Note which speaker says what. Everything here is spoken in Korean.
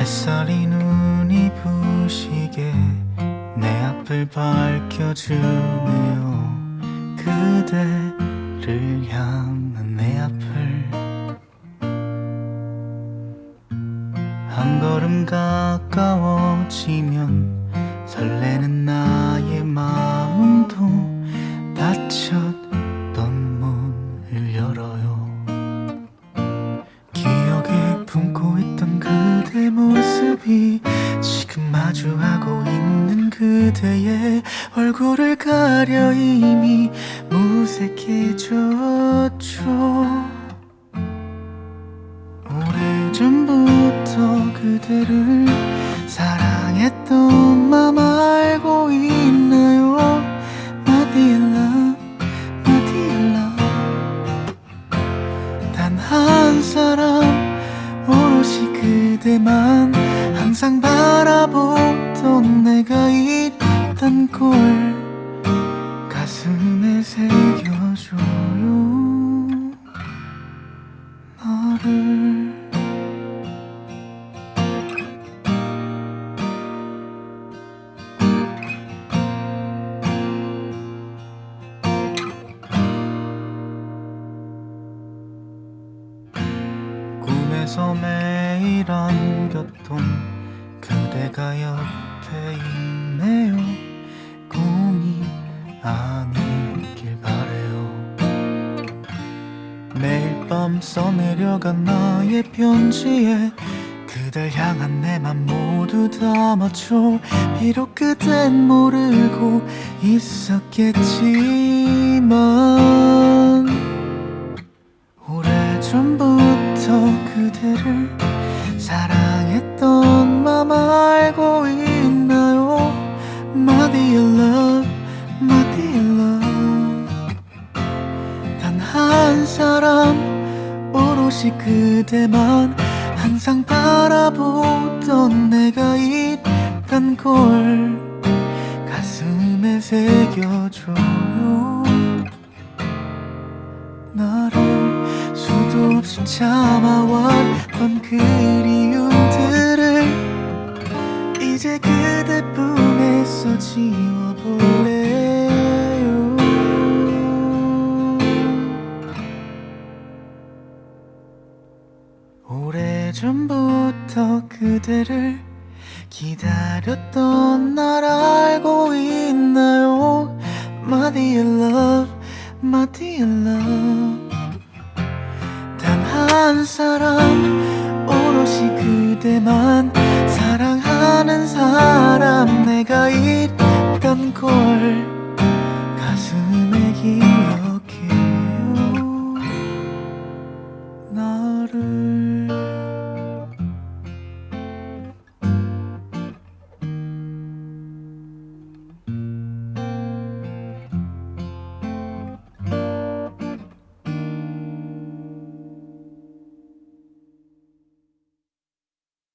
Speaker 1: 햇살이 눈이 부시게 내 앞을 밝혀주네요. 그대를 향한 내 앞을. 한 걸음 가까워지면 설레는 나 마주하고 있는 그대의 얼굴을 가려 이미 무색해졌죠. 오래전부터 그대를 사랑했던 맘 알고 있나요? dear love 단한 사람 오롯이 그대만 항상 바라보 던 내가 있단 걸 가슴에 새겨줘요. 너를 꿈에서 매일 안겼던 그대가 옆에 있네요. 꿈이 아니길 바래요. 매일 밤 써내려간 나의 편지에 그댈 향한 내 맘 모두 담았죠 비록 그댄 모르고 있었겠지만 오래전부터 그대를 사랑 알고 있나요? My dear love, my dear love. 단 한 사람 오롯이 그대만 항상 바라보던 내가 있단 걸 가슴에 새겨줘요. 나를 수도 없이 참아왔던 그리움들을 이제 그대 품에서 지워볼래요? 오래전부터 그대를 기다렸던 날 알고 있나요? My dear love, my dear love. 단 한 사람 오롯이 그대만 사랑하는 사람 내가 있단 걸